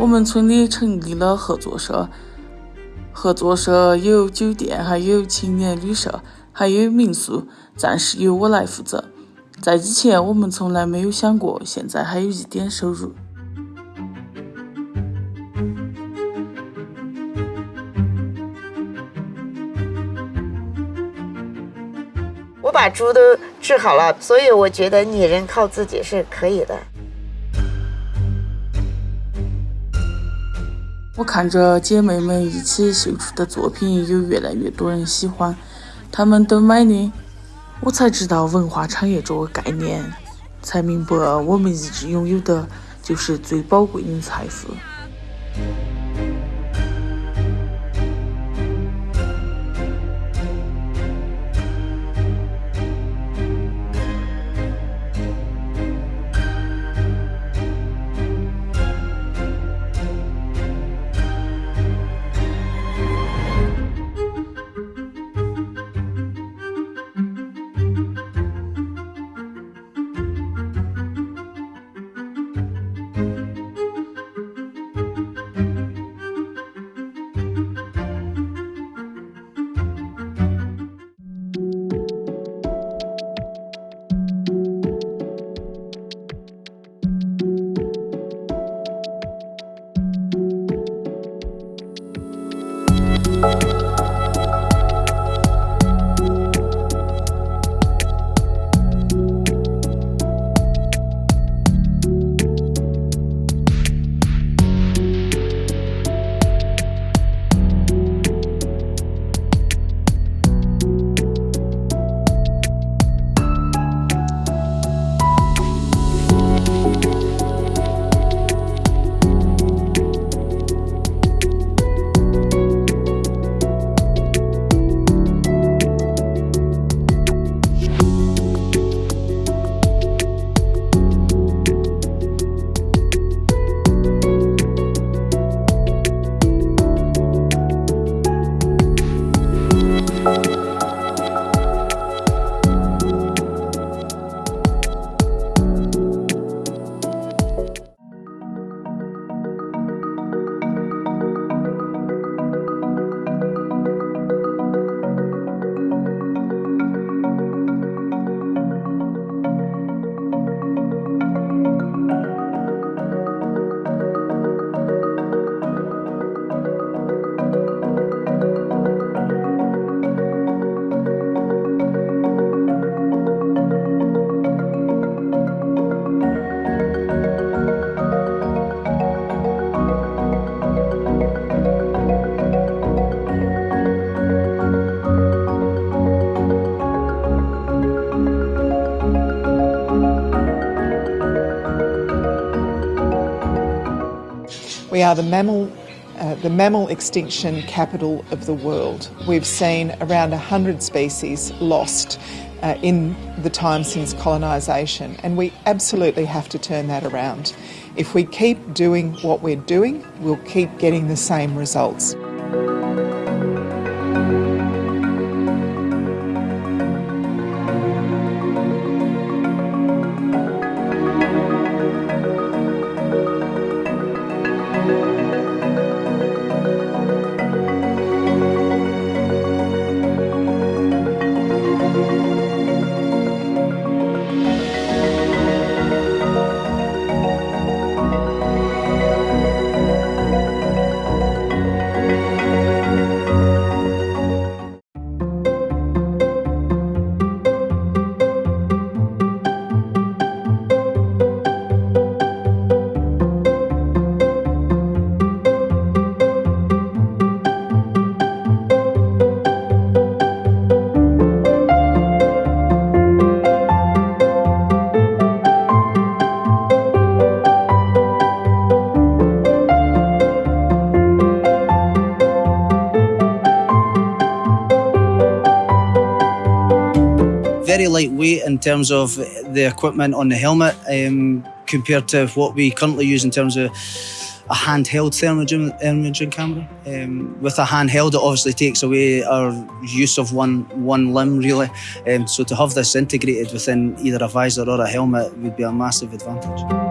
我们村里成立了合作社，合作社有酒店，还有青年旅社，还有民宿，暂时由我来负责。在以前，我们从来没有想过，现在还有一点收入。我把猪都治好了，所以我觉得女人靠自己是可以的。我看着姐妹们一起绣出的作品，有越来越多人喜欢，他们都买的，我才知道文化产业这个概念，才明白我们一直拥有的就是最宝贵的财富。We are the mammal, uh, the mammal extinction capital of the world. We've seen around 100 species lost uh, in the time since colonisation, and we absolutely have to turn that around. If we keep doing what we're doing, we'll keep getting the same results. Very lightweight in terms of the equipment on the helmet um, compared to what we currently use in terms of a handheld thermal imaging camera. Um, with a handheld, it obviously takes away our use of one one limb, really. Um, so to have this integrated within either a visor or a helmet would be a massive advantage.